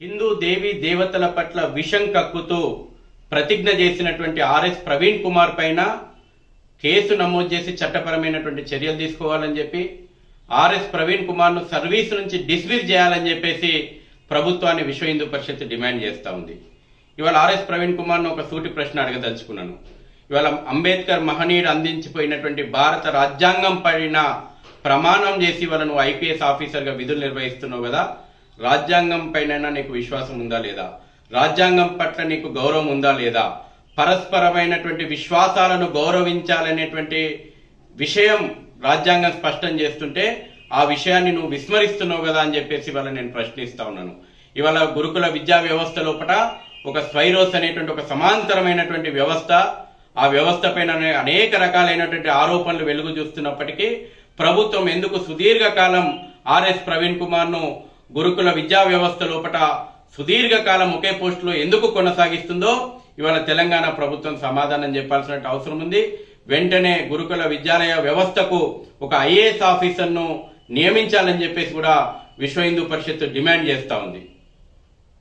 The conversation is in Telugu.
హిందూ దేవి దేవతల పట్ల విషం కక్కుతూ ప్రతిజ్ఞ చేసినటువంటి ఆర్ఎస్ ప్రవీణ్ కుమార్ పైన కేసు నమోదు చేసి చట్టపరమైనటువంటి చర్యలు తీసుకోవాలని చెప్పి ఆర్ఎస్ ప్రవీణ్ కుమార్ను సర్వీస్ నుంచి డిస్మిస్ చేయాలని చెప్పేసి ప్రభుత్వాన్ని విశ్వ హిందూ పరిషత్ డిమాండ్ చేస్తూ ఉంది. ఇవాళ ఆర్ఎస్ ప్రవీణ్ కుమార్ను ఒక సూటి ప్రశ్న అడగదలుచుకున్నాను. ఇవాళ అంబేద్కర్ మహనీయుడు అందించిపోయినటువంటి భారత రాజ్యాంగం పైన ప్రమాణం చేసి వాళ్ళ నువ్వు ఐపీఎస్ ఆఫీసర్గా విధులు నిర్వహిస్తున్నావు కదా రాజ్యాంగం పైన నీకు విశ్వాసం ఉందా లేదా? రాజ్యాంగం పట్ల నీకు గౌరవం ఉందా లేదా? పరస్పరమైనటువంటి విశ్వాసాలను గౌరవించాలనేటువంటి విషయం రాజ్యాంగం స్పష్టం చేస్తుంటే ఆ విషయాన్ని నువ్వు విస్మరిస్తున్నావు కదా అని చెప్పేసి ఇవాళ నేను ప్రశ్నిస్తా ఉన్నాను. ఇవాళ గురుకుల విద్యా వ్యవస్థ లోపల ఒక స్వైరోస్ అనేటువంటి ఒక సమాంతరమైనటువంటి వ్యవస్థ ఆ వ్యవస్థ పైన అనేక రకాలైనటువంటి ఆరోపణలు వెలుగు చూస్తున్నప్పటికీ ప్రభుత్వం ఎందుకు సుదీర్ఘకాలం ఆర్ఎస్ ప్రవీణ్ కుమార్ను గురుకుల విద్యా వ్యవస్థ లోపల సుదీర్ఘకాలం ఒకే పోస్టులో ఎందుకు కొనసాగిస్తుందో ఇవాళ తెలంగాణ ప్రభుత్వం సమాధానం చెప్పాల్సిన అవసరం ఉంది. వెంటనే గురుకుల విద్యాలయ వ్యవస్థకు ఒక ఐఏఎస్ ఆఫీసర్ను నియమించాలని చెప్పేసి కూడా విశ్వ హిందూ పరిషత్ డిమాండ్ చేస్తూ ఉంది.